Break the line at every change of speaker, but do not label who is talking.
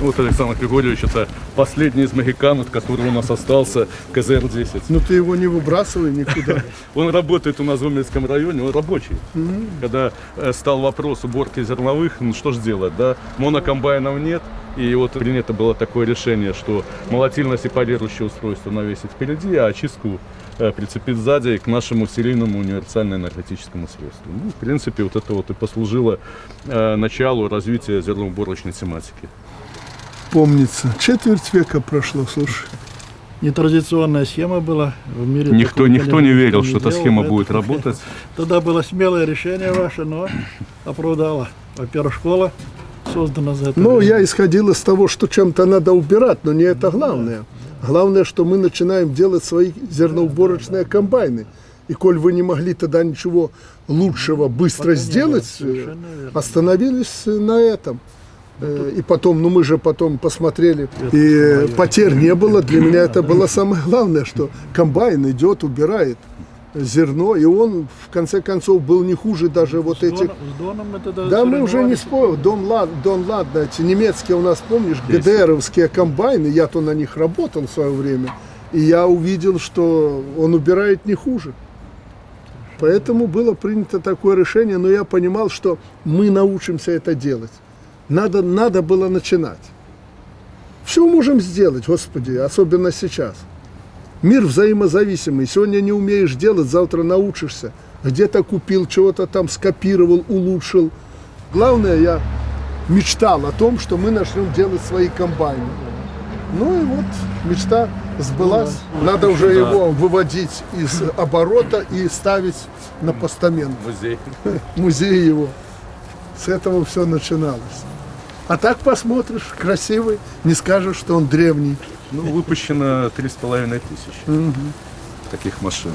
Вот Александр Григорьевич, это последний из магикан, который у нас остался, КЗР-10.
Ну ты его не выбрасывай никуда.
Он работает у нас в Омельском районе, он рабочий. Когда э, стал вопрос уборки зерновых, ну что ж делать, да? Монокомбайнов нет, и вот принято было такое решение, что молотильно-сепарирующее устройство навесить впереди, а очистку э, прицепить сзади к нашему серийному универсально-энергетическому средству. Ну, в принципе, вот это вот и послужило э, началу развития зерноуборочной тематики.
Помнится. Четверть века прошло, слушай.
Нетрадиционная схема была в мире.
Никто, никто не верил,
не
что эта схема
поэтому
будет работать.
Тогда было смелое решение ваше, но оправдало. Во-первых, школа создана за это.
Ну,
время.
я исходил из того, что чем-то надо убирать, но не это главное. Главное, что мы начинаем делать свои зерноуборочные комбайны. И коль вы не могли тогда ничего лучшего быстро
Пока
сделать, остановились на этом. Э, И потом, ну мы же потом посмотрели, и э, потерь не было. Для меня это было самое главное, что комбайн идет, убирает зерно, и он в конце концов был не хуже даже вот
С
этих
Доном- с Доном мы тогда
да, мы уже не спорим. Дон, Лад, Дон Ладно, эти немецкие у нас, помнишь. ГДРовские комбайны, я-то на них работал в свое время, и я увидел, что он убирает не хуже. Поэтому было принято такое решение, но я понимал, что мы научимся это делать. Надо, надо было начинать. Все можем сделать, Господи, особенно сейчас. Мир взаимозависимый. Сегодня не умеешь делать, завтра научишься. Где-то купил, чего-то там скопировал, улучшил. Главное, я мечтал о том, что мы начнем делать свои комбайны. Ну и вот мечта сбылась. Надо уже его выводить из оборота и ставить на постамент.
Музей.
Музей его. С этого все начиналось. А так посмотришь, красивый, не скажешь, что он древний.
Ну, выпущено 3,5 тысячи таких машин.